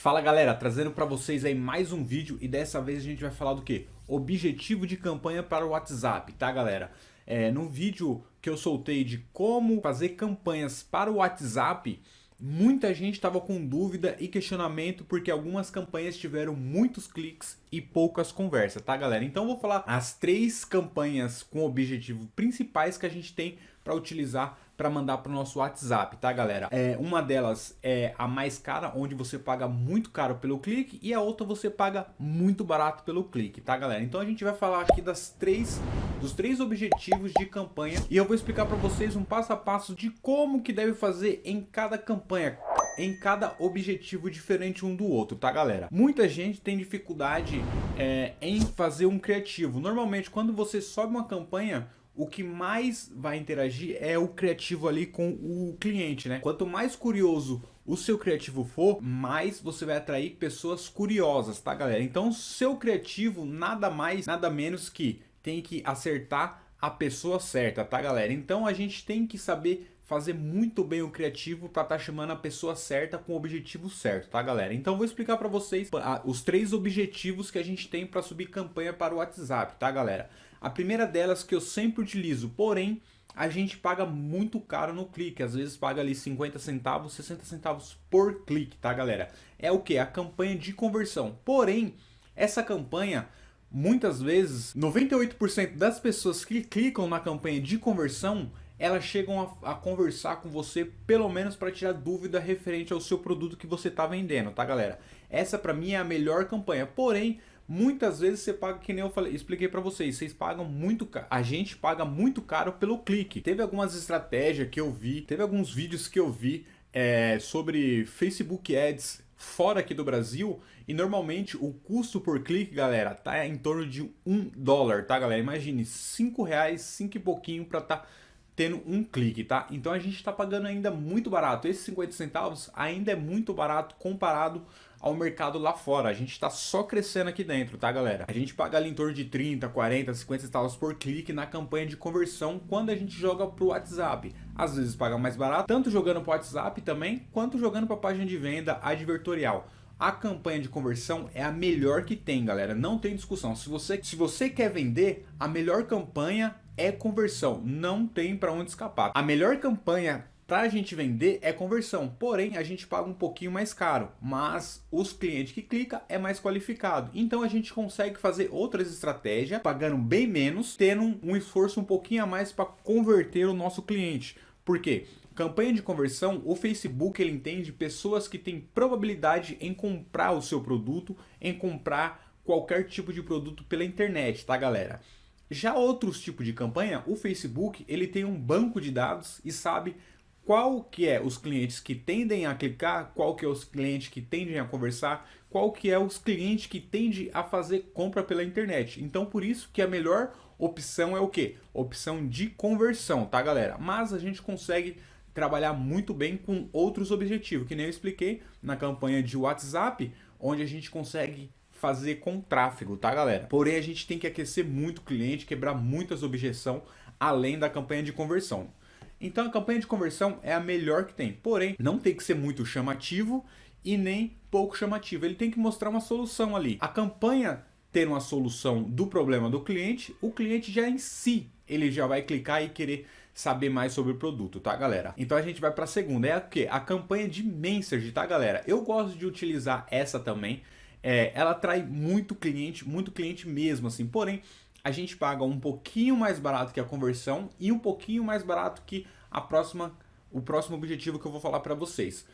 Fala galera, trazendo para vocês aí mais um vídeo e dessa vez a gente vai falar do que? Objetivo de campanha para o WhatsApp, tá galera? É, no vídeo que eu soltei de como fazer campanhas para o WhatsApp, muita gente estava com dúvida e questionamento porque algumas campanhas tiveram muitos cliques e poucas conversas, tá galera? Então vou falar as três campanhas com objetivo principais que a gente tem para utilizar para mandar para o nosso WhatsApp, tá galera? É, uma delas é a mais cara, onde você paga muito caro pelo clique e a outra você paga muito barato pelo clique, tá galera? Então a gente vai falar aqui das três, dos três objetivos de campanha e eu vou explicar para vocês um passo a passo de como que deve fazer em cada campanha em cada objetivo diferente um do outro, tá galera? Muita gente tem dificuldade é, em fazer um criativo. Normalmente quando você sobe uma campanha, o que mais vai interagir é o criativo ali com o cliente, né? Quanto mais curioso o seu criativo for, mais você vai atrair pessoas curiosas, tá galera? Então seu criativo nada mais, nada menos que tem que acertar a pessoa certa, tá galera? Então a gente tem que saber fazer muito bem o criativo para estar tá chamando a pessoa certa com o objetivo certo, tá galera? Então vou explicar para vocês os três objetivos que a gente tem para subir campanha para o WhatsApp, tá galera? A primeira delas que eu sempre utilizo, porém a gente paga muito caro no clique, às vezes paga ali 50 centavos, 60 centavos por clique, tá galera? É o que? A campanha de conversão. Porém, essa campanha, muitas vezes, 98% das pessoas que clicam na campanha de conversão, elas chegam a, a conversar com você pelo menos para tirar dúvida referente ao seu produto que você está vendendo, tá galera? Essa para mim é a melhor campanha, porém Muitas vezes você paga, que nem eu falei, expliquei para vocês, vocês pagam muito caro, a gente paga muito caro pelo clique. Teve algumas estratégias que eu vi, teve alguns vídeos que eu vi é, sobre Facebook Ads fora aqui do Brasil e normalmente o custo por clique, galera, tá em torno de um dólar, tá galera? Imagine, cinco reais, cinco e pouquinho para tá tendo um clique, tá? Então a gente está pagando ainda muito barato. Esses 50 centavos ainda é muito barato comparado ao mercado lá fora. A gente está só crescendo aqui dentro, tá galera? A gente paga ali em torno de 30, 40, 50 centavos por clique na campanha de conversão quando a gente joga pro WhatsApp. Às vezes paga mais barato, tanto jogando pro WhatsApp também, quanto jogando para página de venda advertorial. A campanha de conversão é a melhor que tem, galera. Não tem discussão. Se você, se você quer vender, a melhor campanha é conversão. Não tem para onde escapar. A melhor campanha para a gente vender é conversão, porém a gente paga um pouquinho mais caro, mas os clientes que clica é mais qualificado. Então a gente consegue fazer outras estratégias, pagando bem menos, tendo um esforço um pouquinho a mais para converter o nosso cliente. Por quê? Campanha de conversão, o Facebook ele entende pessoas que têm probabilidade em comprar o seu produto, em comprar qualquer tipo de produto pela internet, tá galera? Já outros tipos de campanha, o Facebook ele tem um banco de dados e sabe qual que é os clientes que tendem a clicar, qual que é os clientes que tendem a conversar, qual que é os clientes que tendem a fazer compra pela internet. Então por isso que a melhor opção é o que? Opção de conversão, tá galera? Mas a gente consegue trabalhar muito bem com outros objetivos, que nem eu expliquei na campanha de WhatsApp, onde a gente consegue fazer com tráfego, tá galera? Porém a gente tem que aquecer muito o cliente, quebrar muitas objeções, além da campanha de conversão. Então a campanha de conversão é a melhor que tem, porém não tem que ser muito chamativo e nem pouco chamativo, ele tem que mostrar uma solução ali. A campanha ter uma solução do problema do cliente, o cliente já em si, ele já vai clicar e querer saber mais sobre o produto, tá galera? Então a gente vai para a segunda, é a que? A campanha de message, tá galera? Eu gosto de utilizar essa também, é, ela atrai muito cliente, muito cliente mesmo assim, porém a gente paga um pouquinho mais barato que a conversão e um pouquinho mais barato que a próxima, o próximo objetivo que eu vou falar para vocês.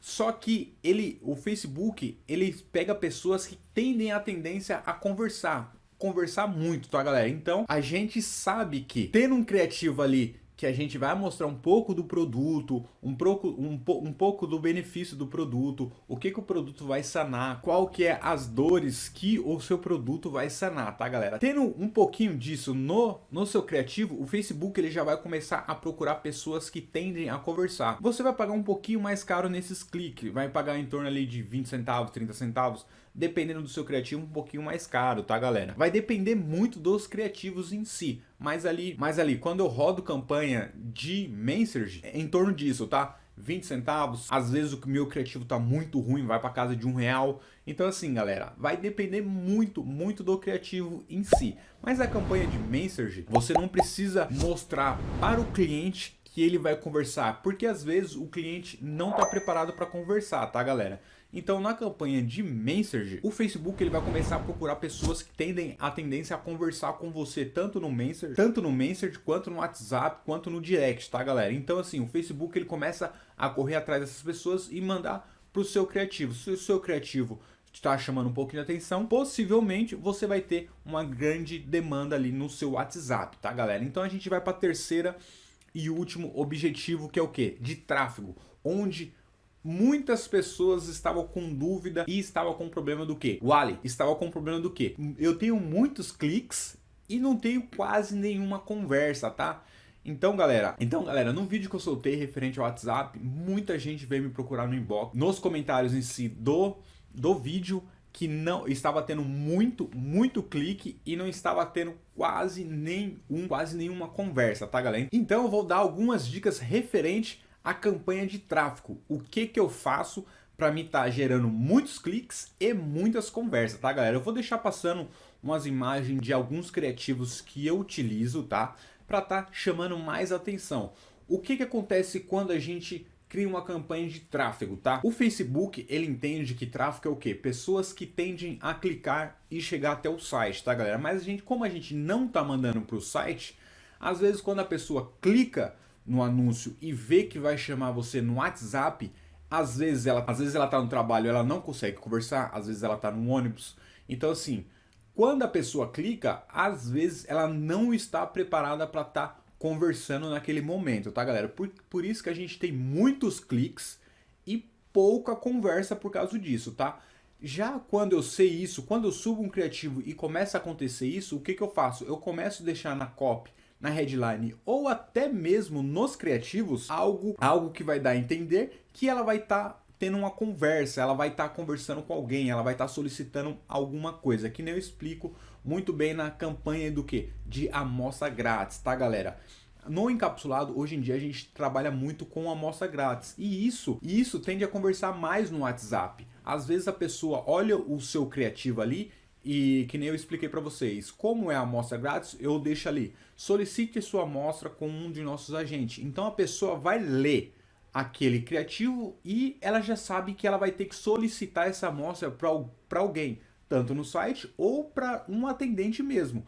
Só que ele, o Facebook, ele pega pessoas que tendem a tendência a conversar, conversar muito, tá galera? Então a gente sabe que ter um criativo ali que a gente vai mostrar um pouco do produto, um pouco, um, um pouco do benefício do produto, o que, que o produto vai sanar, qual que é as dores que o seu produto vai sanar, tá galera? Tendo um pouquinho disso no, no seu criativo, o Facebook ele já vai começar a procurar pessoas que tendem a conversar. Você vai pagar um pouquinho mais caro nesses cliques, vai pagar em torno ali de 20 centavos, 30 centavos, dependendo do seu criativo, um pouquinho mais caro, tá galera? Vai depender muito dos criativos em si, mas ali, mas ali quando eu rodo campanha de Message, é em torno disso, tá? 20 centavos, às vezes o meu criativo tá muito ruim, vai para casa de um real. Então assim, galera, vai depender muito, muito do criativo em si. Mas a campanha de Messenger, você não precisa mostrar para o cliente que ele vai conversar, porque às vezes o cliente não está preparado para conversar, tá galera? Então na campanha de Messenger, o Facebook ele vai começar a procurar pessoas que tendem a tendência a conversar com você tanto no Messenger, tanto no Messenger quanto no WhatsApp, quanto no Direct, tá galera? Então assim, o Facebook ele começa a correr atrás dessas pessoas e mandar para o seu criativo. Se o seu criativo está chamando um pouco de atenção, possivelmente você vai ter uma grande demanda ali no seu WhatsApp, tá galera? Então a gente vai para a terceira e último objetivo que é o que? De tráfego, onde muitas pessoas estavam com dúvida e estavam com problema do que? O Ali estava com problema do que? Eu tenho muitos cliques e não tenho quase nenhuma conversa, tá? Então, galera, então, galera, no vídeo que eu soltei referente ao WhatsApp, muita gente veio me procurar no inbox, nos comentários em si do, do vídeo, que não estava tendo muito, muito clique e não estava tendo quase nenhum, quase nenhuma conversa, tá, galera? Então, eu vou dar algumas dicas referente a campanha de tráfego. O que que eu faço para me estar tá gerando muitos cliques e muitas conversas, tá galera? Eu vou deixar passando umas imagens de alguns criativos que eu utilizo, tá? Para estar tá chamando mais atenção. O que que acontece quando a gente cria uma campanha de tráfego, tá? O Facebook, ele entende que tráfego é o quê? Pessoas que tendem a clicar e chegar até o site, tá galera? Mas a gente, como a gente não tá mandando para o site, às vezes quando a pessoa clica no anúncio e vê que vai chamar você no WhatsApp, às vezes ela às vezes ela tá no trabalho, ela não consegue conversar, às vezes ela tá no ônibus. Então assim, quando a pessoa clica, às vezes ela não está preparada para estar tá conversando naquele momento, tá galera? Por, por isso que a gente tem muitos cliques e pouca conversa por causa disso, tá? Já quando eu sei isso, quando eu subo um criativo e começa a acontecer isso, o que, que eu faço? Eu começo a deixar na copy na headline ou até mesmo nos criativos algo, algo que vai dar a entender que ela vai estar tá tendo uma conversa, ela vai estar tá conversando com alguém, ela vai estar tá solicitando alguma coisa, que nem eu explico muito bem na campanha do que? De amostra grátis, tá galera? No encapsulado, hoje em dia a gente trabalha muito com amostra grátis e isso, isso tende a conversar mais no WhatsApp. Às vezes a pessoa olha o seu criativo ali e que nem eu expliquei para vocês, como é a amostra grátis, eu deixo ali, solicite sua amostra com um de nossos agentes. Então a pessoa vai ler aquele criativo e ela já sabe que ela vai ter que solicitar essa amostra para alguém, tanto no site ou para um atendente mesmo.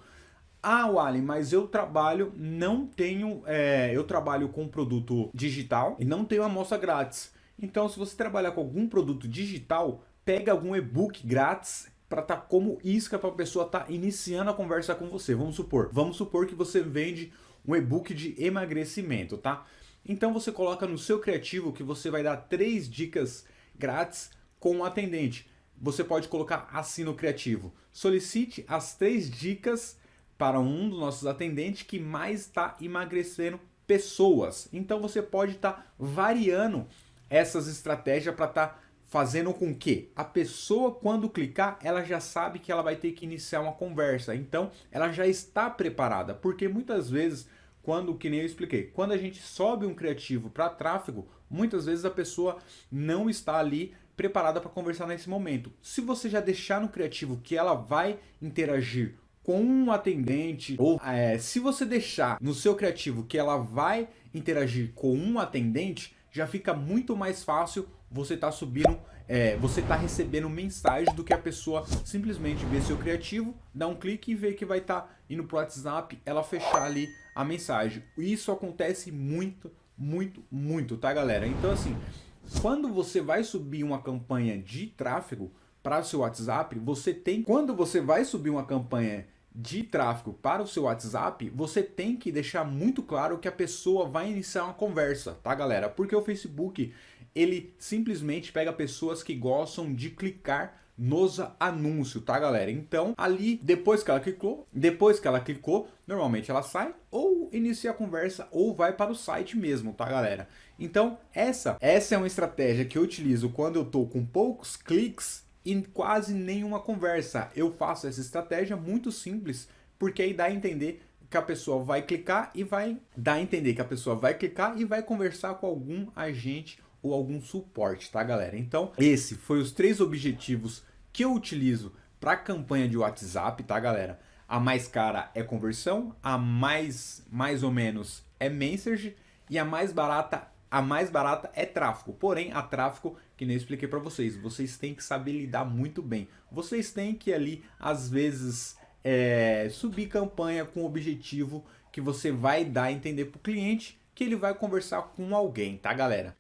Ah, Wally, mas eu trabalho, não tenho, é, eu trabalho com produto digital e não tenho amostra grátis. Então, se você trabalhar com algum produto digital, pega algum e-book grátis para estar tá como isca para a pessoa estar tá iniciando a conversa com você. Vamos supor, vamos supor que você vende um e-book de emagrecimento, tá? Então você coloca no seu criativo que você vai dar três dicas grátis com o atendente. Você pode colocar assim no criativo. Solicite as três dicas para um dos nossos atendentes que mais está emagrecendo pessoas. Então você pode estar tá variando essas estratégias para estar tá fazendo com que a pessoa quando clicar, ela já sabe que ela vai ter que iniciar uma conversa. Então, ela já está preparada, porque muitas vezes, quando, que nem eu expliquei, quando a gente sobe um criativo para tráfego, muitas vezes a pessoa não está ali preparada para conversar nesse momento. Se você já deixar no criativo que ela vai interagir com um atendente, ou é, se você deixar no seu criativo que ela vai interagir com um atendente, já fica muito mais fácil você tá subindo, é, você tá recebendo mensagem do que a pessoa simplesmente ver seu criativo, dar um clique e ver que vai estar tá indo pro WhatsApp, ela fechar ali a mensagem. Isso acontece muito, muito, muito, tá galera? Então assim, quando você vai subir uma campanha de tráfego para o seu WhatsApp, você tem, quando você vai subir uma campanha de tráfego para o seu WhatsApp, você tem que deixar muito claro que a pessoa vai iniciar uma conversa, tá galera? Porque o Facebook, ele simplesmente pega pessoas que gostam de clicar nos anúncios, tá galera? Então, ali, depois que ela clicou, depois que ela clicou, normalmente ela sai ou inicia a conversa ou vai para o site mesmo, tá galera? Então, essa, essa é uma estratégia que eu utilizo quando eu tô com poucos cliques e quase nenhuma conversa. Eu faço essa estratégia muito simples, porque aí dá a entender que a pessoa vai clicar e vai dar a entender que a pessoa vai clicar e vai conversar com algum agente ou algum suporte, tá galera? Então, esse foi os três objetivos que eu utilizo para campanha de WhatsApp, tá galera? A mais cara é conversão, a mais mais ou menos é message e a mais barata a mais barata é tráfego. Porém, a tráfego, que nem eu expliquei para vocês, vocês têm que saber lidar muito bem. Vocês têm que ali, às vezes, é, subir campanha com o objetivo que você vai dar a entender para o cliente que ele vai conversar com alguém, tá galera?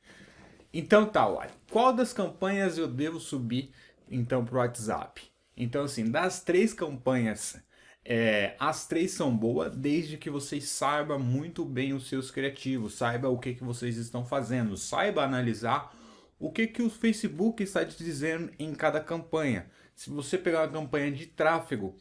Então tá, olha, qual das campanhas eu devo subir então para o WhatsApp? Então assim, das três campanhas é, as três são boas desde que vocês saibam muito bem os seus criativos, saiba o que, que vocês estão fazendo, saiba analisar o que, que o Facebook está te dizendo em cada campanha. Se você pegar uma campanha de tráfego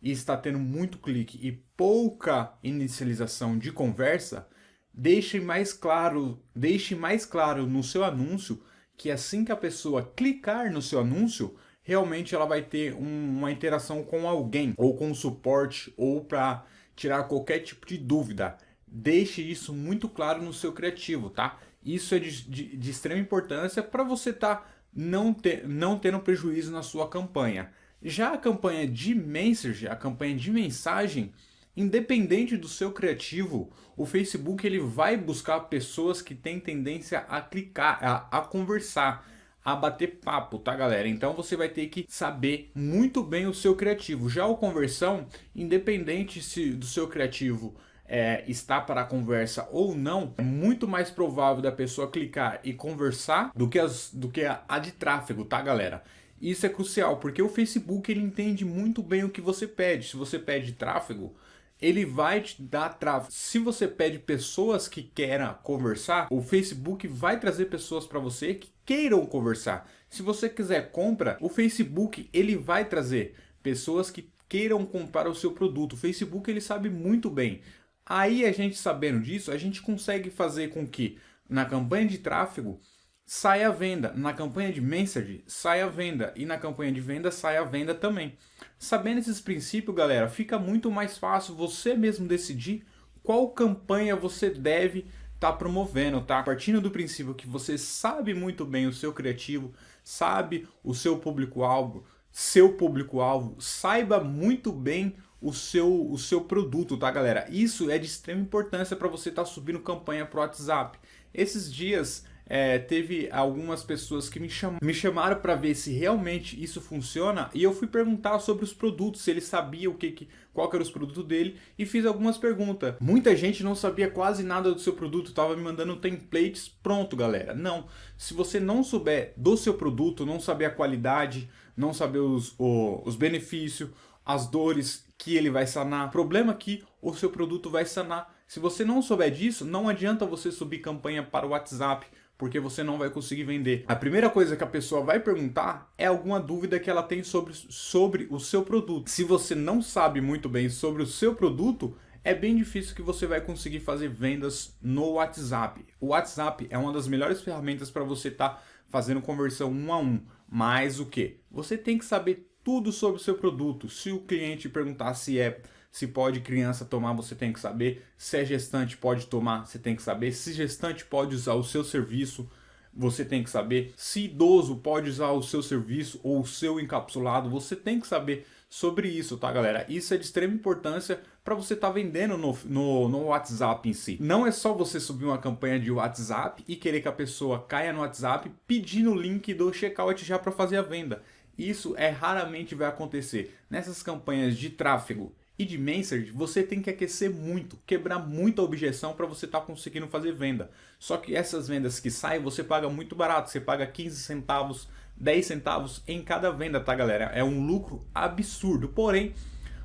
e está tendo muito clique e pouca inicialização de conversa, deixe mais claro, deixe mais claro no seu anúncio que assim que a pessoa clicar no seu anúncio, realmente ela vai ter um, uma interação com alguém, ou com suporte, ou para tirar qualquer tipo de dúvida. Deixe isso muito claro no seu criativo, tá? Isso é de, de, de extrema importância para você tá não, ter, não tendo prejuízo na sua campanha. Já a campanha de message, a campanha de mensagem, independente do seu criativo, o Facebook ele vai buscar pessoas que têm tendência a clicar, a, a conversar a bater papo, tá galera? Então você vai ter que saber muito bem o seu criativo. Já o conversão, independente se do seu criativo é, está para a conversa ou não, é muito mais provável da pessoa clicar e conversar do que, as, do que a, a de tráfego, tá galera? Isso é crucial, porque o Facebook ele entende muito bem o que você pede. Se você pede tráfego, ele vai te dar tráfego. Se você pede pessoas que queiram conversar, o Facebook vai trazer pessoas para você que queiram conversar. Se você quiser compra, o Facebook ele vai trazer pessoas que queiram comprar o seu produto. O Facebook ele sabe muito bem. Aí a gente sabendo disso, a gente consegue fazer com que na campanha de tráfego saia a venda, na campanha de message saia a venda e na campanha de venda saia a venda também. Sabendo esses princípios, galera, fica muito mais fácil você mesmo decidir qual campanha você deve estar tá promovendo, tá? Partindo do princípio que você sabe muito bem o seu criativo, sabe o seu público-alvo, seu público-alvo, saiba muito bem o seu, o seu produto, tá galera? Isso é de extrema importância para você estar tá subindo campanha para o WhatsApp. Esses dias é, teve algumas pessoas que me, cham me chamaram para ver se realmente isso funciona e eu fui perguntar sobre os produtos, se ele sabia o que, que qual que era os produtos dele e fiz algumas perguntas. Muita gente não sabia quase nada do seu produto, estava me mandando templates pronto, galera. Não, se você não souber do seu produto, não saber a qualidade, não saber os, o, os benefícios, as dores que ele vai sanar, problema que o seu produto vai sanar. Se você não souber disso, não adianta você subir campanha para o WhatsApp, porque você não vai conseguir vender. A primeira coisa que a pessoa vai perguntar é alguma dúvida que ela tem sobre, sobre o seu produto. Se você não sabe muito bem sobre o seu produto, é bem difícil que você vai conseguir fazer vendas no WhatsApp. O WhatsApp é uma das melhores ferramentas para você estar tá fazendo conversão um a um. Mas o que? Você tem que saber tudo sobre o seu produto. Se o cliente perguntar se é se pode criança tomar, você tem que saber. Se é gestante pode tomar, você tem que saber. Se gestante pode usar o seu serviço, você tem que saber. Se idoso pode usar o seu serviço ou o seu encapsulado, você tem que saber sobre isso, tá galera? Isso é de extrema importância para você estar tá vendendo no, no, no WhatsApp em si. Não é só você subir uma campanha de WhatsApp e querer que a pessoa caia no WhatsApp pedindo o link do checkout já para fazer a venda. Isso é raramente vai acontecer. Nessas campanhas de tráfego e de Message, você tem que aquecer muito, quebrar muita objeção para você estar tá conseguindo fazer venda. Só que essas vendas que saem, você paga muito barato, você paga 15 centavos, 10 centavos em cada venda, tá galera? É um lucro absurdo, porém,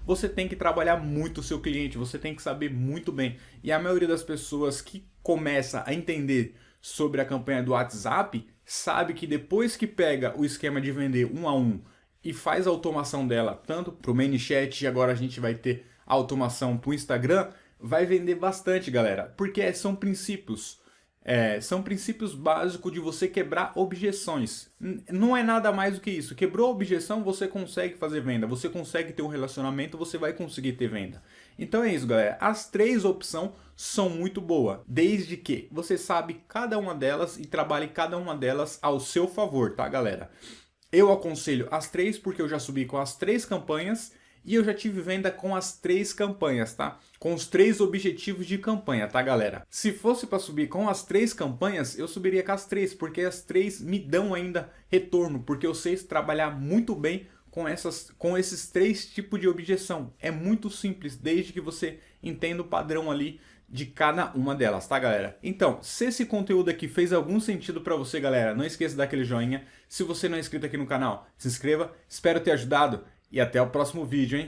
você tem que trabalhar muito o seu cliente, você tem que saber muito bem. E a maioria das pessoas que começa a entender sobre a campanha do WhatsApp, sabe que depois que pega o esquema de vender um a um, e faz a automação dela tanto para o ManyChat e agora a gente vai ter automação para o Instagram, vai vender bastante, galera. Porque são princípios. É, são princípios básicos de você quebrar objeções. Não é nada mais do que isso. Quebrou a objeção, você consegue fazer venda. Você consegue ter um relacionamento, você vai conseguir ter venda. Então é isso, galera. As três opções são muito boas, desde que você sabe cada uma delas e trabalhe cada uma delas ao seu favor, tá, galera? Eu aconselho as três porque eu já subi com as três campanhas e eu já tive venda com as três campanhas, tá? Com os três objetivos de campanha, tá galera? Se fosse para subir com as três campanhas, eu subiria com as três, porque as três me dão ainda retorno, porque eu sei trabalhar muito bem com, essas, com esses três tipos de objeção. É muito simples, desde que você entenda o padrão ali de cada uma delas, tá galera? Então, se esse conteúdo aqui fez algum sentido para você, galera, não esqueça de dar aquele joinha. Se você não é inscrito aqui no canal, se inscreva. Espero ter ajudado e até o próximo vídeo, hein?